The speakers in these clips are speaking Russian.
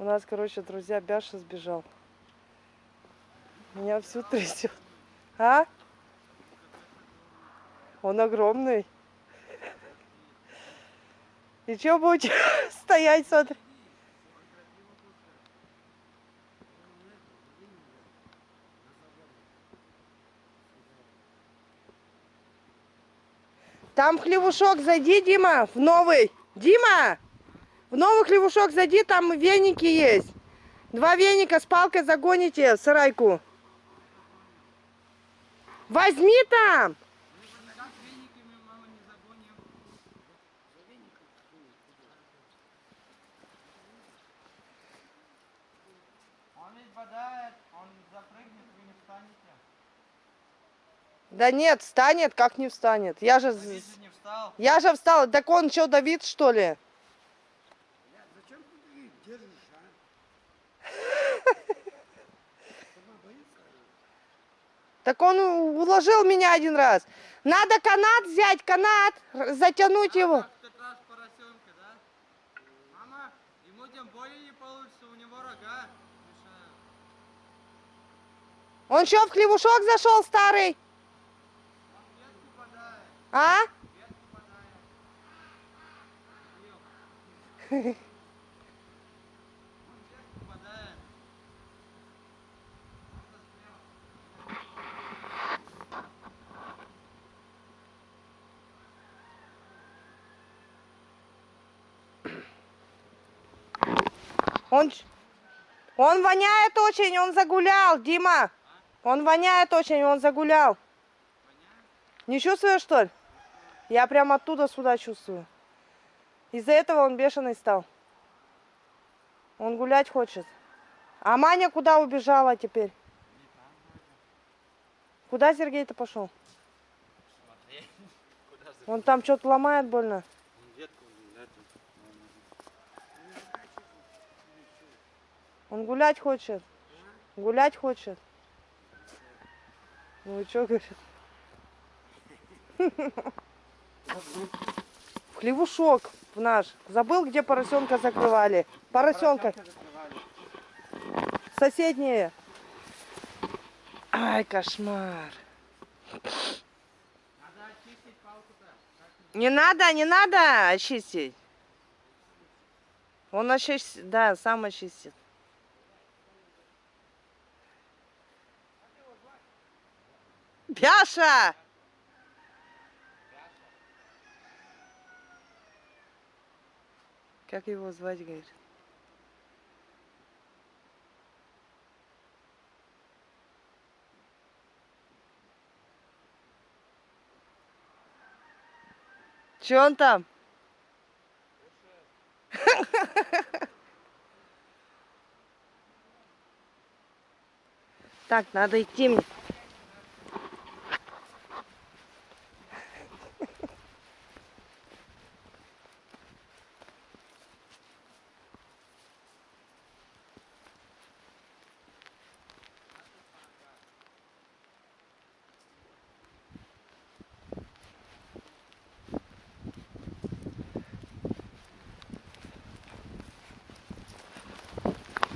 У нас, короче, друзья, Бяша сбежал. Меня всю трясет. А? Он огромный. И что будете стоять, смотри? Там хлевушок зайди, Дима, в новый. Дима, в новый хлевушок зайди, там веники есть. Два веника с палкой загоните в сарайку. Возьми там. Да нет, встанет, как не встанет. Я же, Давид же не встал. я же встал. Так он что, Давид, что ли? Зачем ты их держишь, а? Сама боится? Так он уложил меня один раз. Надо канат взять, канат, затянуть его. В тот раз поросенка, да? Мама, ему тем более не получится, у него рога мешают. Он что, в хлевушок зашел старый? А? ветку бодает. Ё. Он ветку бодает. Он, он воняет очень, он загулял, Дима. Он воняет очень, он загулял. Не чувствуешь, что ли? Я прям оттуда сюда чувствую. Из-за этого он бешеный стал. Он гулять хочет. А Маня куда убежала теперь? Куда Сергей-то пошел? Он там что-то ломает больно. Он ветку эту. Он гулять хочет. Гулять хочет. Ну и что говорит? В хлевушок в наш. Забыл, где поросенка закрывали. Поросенка. Соседние. Ай, кошмар. Не надо, не надо очистить. Он очистит, да, сам очистит. Бяша! Как его звать, говорит? Че он там? Так, надо идти мне.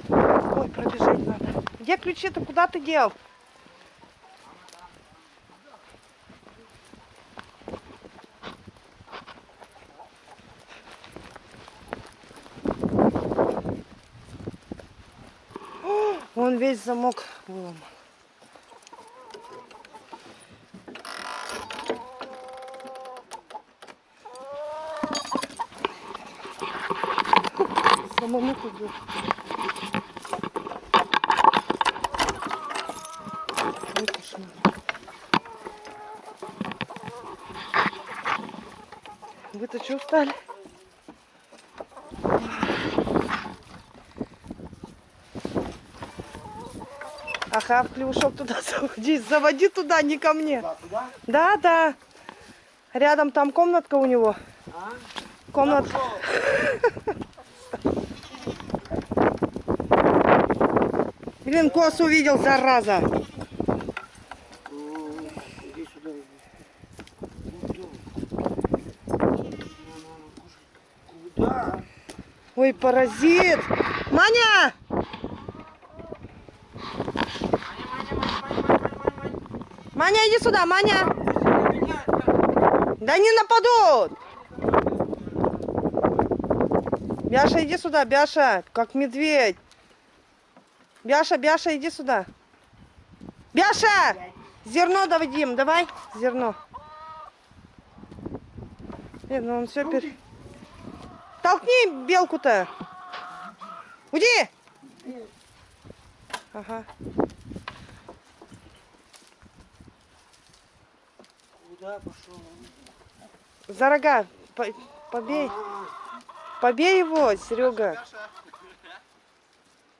Ой, пробежать надо. Где ключи-то? Куда ты дел? О, Вон весь замок выломан. Самому тут Ой, кошмар. Вы-то что устали? Ага, в клюшок туда заводи. Заводи туда, не ко мне. Да, туда? Да, да. Рядом там комнатка у него. А? Комнатка. Блин, кос увидел, зараза. О, Иди сюда. иди. Ну, кто? Ну, ну, ну, кушай. Куда? Ой, паразит. Маня! Маня, иди сюда, Маня. Да не нападут. Бяша, иди сюда, Бяша, как медведь. Бяша, Бяша, иди сюда. Бяша! Зерно давидим, давай, зерно. Нет, ну он все пер... Толкни белку-то. Уйди! Ага. Куда пошел? За рога. По- Побей. Побей его, Серега.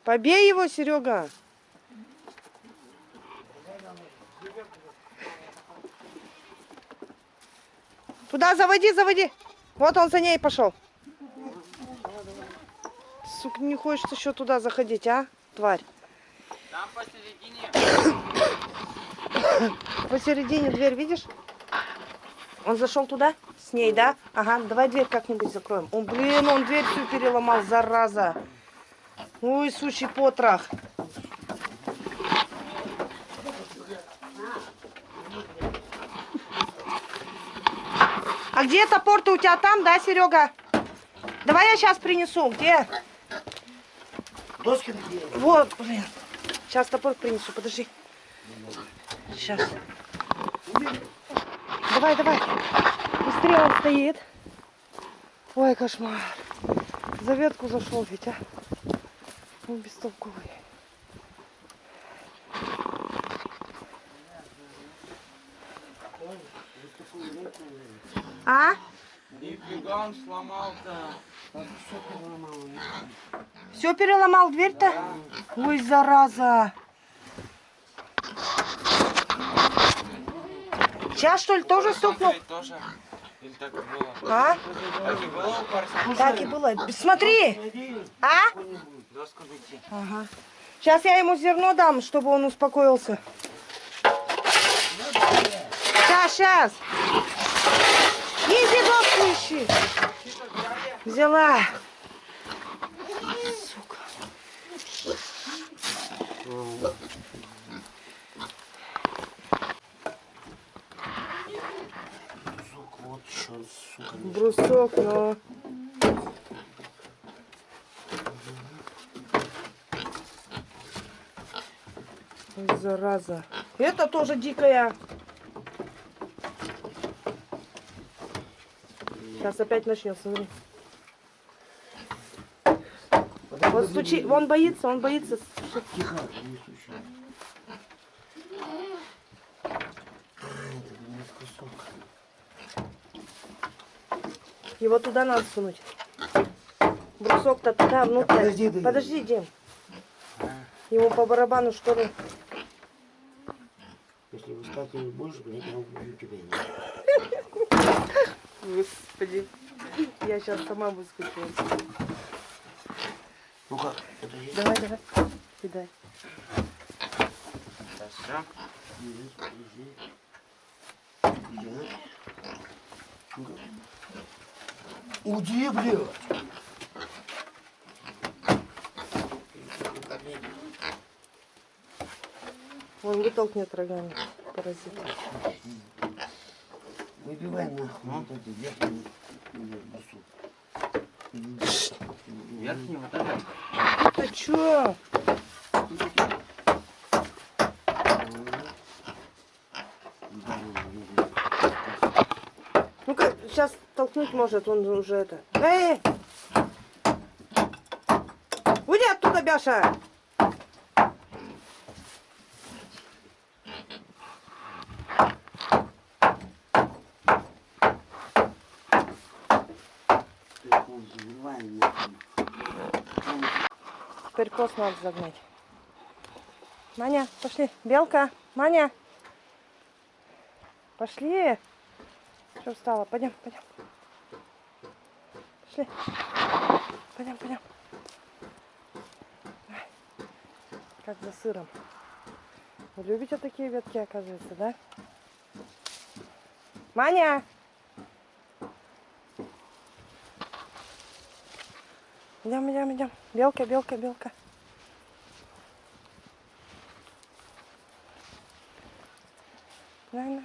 Побей его, Серега. Туда заводи, заводи. Вот он за ней пошел. Не хочешь еще туда заходить, а, тварь? Там посередине. Посередине дверь, видишь? Он зашел туда? С ней, да? Ага, давай дверь как-нибудь закроем. Он, блин, он дверь всю переломал, зараза. Ой, сучий потрох. А где топор-то у тебя там, да, Серега? Давай я сейчас принесу. Где? Доски где? Вот, блин. Сейчас топор принесу, подожди. Сейчас. Давай, давай. Быстрее он стоит. Ой, кошмар. За ветку зашел ведь, а. Он бестолковый. А? Нифига он сломал-то. Все переломал дверь-то? Ой, зараза. Сейчас, что ли, тоже стукнул? Смотри, тоже. Или так и было? А? Так и было у парня? Так и было. Смотри. А? Ага. Сейчас я ему зерно дам, чтобы он успокоился. Сейчас, сейчас. Иди доску ищи. Взяла. Сука. Сука, вот что, сука. Брусок, но... Ой, Зараза. Это тоже дикая. Сейчас опять начнется. Смотри. Вот стучи. Он боится, он боится. Тихо, не стучи. Ай, это немножко, сука. Его туда надо сунуть. Брусок-то туда, внутрь. подожди, да- Подожди, Дим. Ему по барабану, что ли? Если вы стать не будешь, блядь, я убью тебя. Господи. Я сейчас сама выскочила. Ну-ка, подожди. Давай, давай. Кидай. Да все. Подожди, подожди. Уйди, блядь. Он вытолкнет рогами. Паразит. Выбивай нахуй вот эти верхние. Верхний вот этот. Ты чё? Ну-ка, сейчас толкнуть может, он уже это. Эй! Уйди оттуда, Бяша! Пост надо загнать. Маня, пошли. Белка, Маня. Пошли. Что встала? Пойдем, пойдем. Пошли. Пойдем, пойдем. Как за сыром. Вы любите такие ветки, оказывается, да? Маня! Идем, идем, идем. Белка, белка, белка. На, на.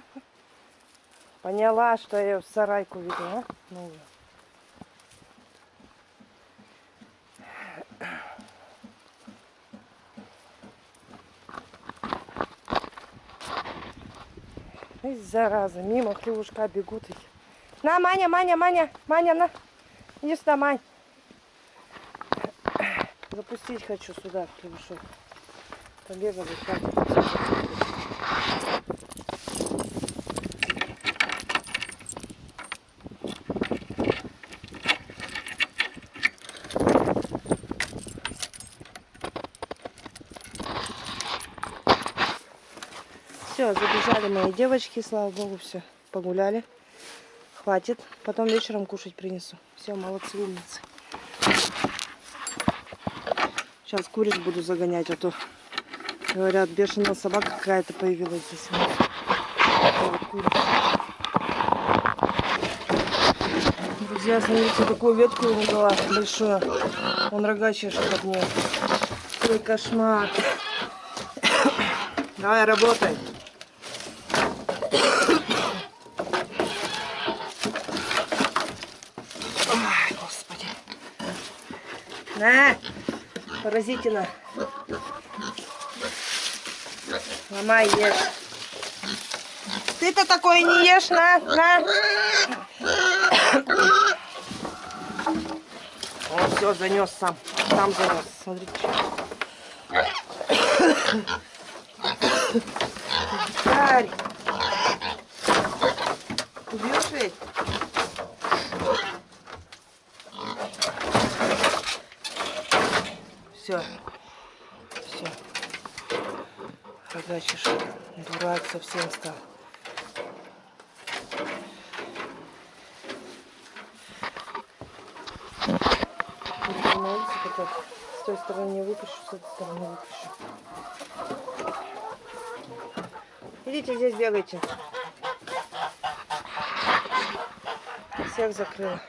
Поняла, что я в сарайку веду, а? Ну, Эй, зараза, мимо хлевушка бегут. На, Маня, Маня, Маня, Маня, на. Иди сюда, Мань. Запустить хочу сюда хлевушок. Побегали, хватит. Забежали мои девочки, слава богу, все, погуляли. Хватит. Потом вечером кушать принесу. Все, молодцы, умницы. Сейчас куриц буду загонять, а то, говорят, бешеная собака какая-то появилась здесь. Друзья, смотрите, такую ветку ему дала большую. Он рога чешет от нее. Какой кошмар. Давай, работай. Ой, господи. На, паразитина. Ломай, ешь. Ты-то такое не ешь, на, на. Он все занес сам. Сам занес. Смотрите. Дикарь. Убьешь ведь? Все. Все. Рогачишь. Дурак совсем стал. На улице потом с той стороны выпущу, с этой стороны выпущу. Идите здесь бегайте. Всех закрыла.